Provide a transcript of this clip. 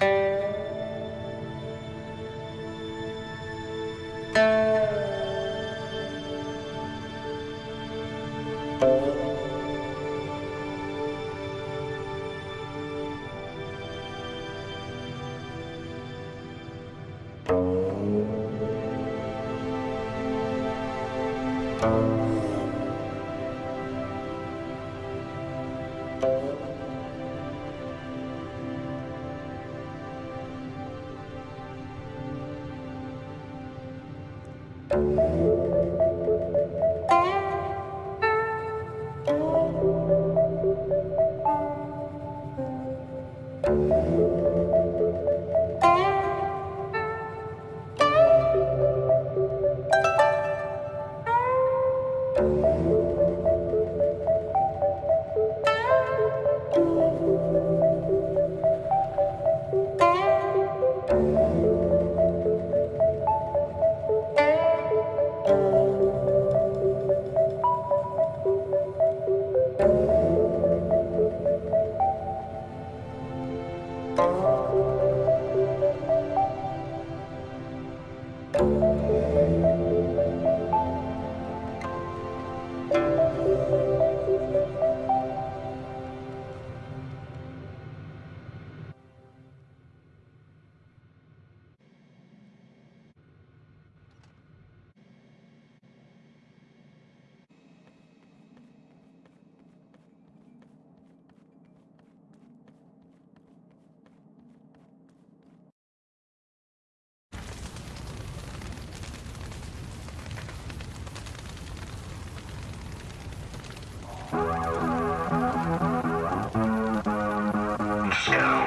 Thank Música show.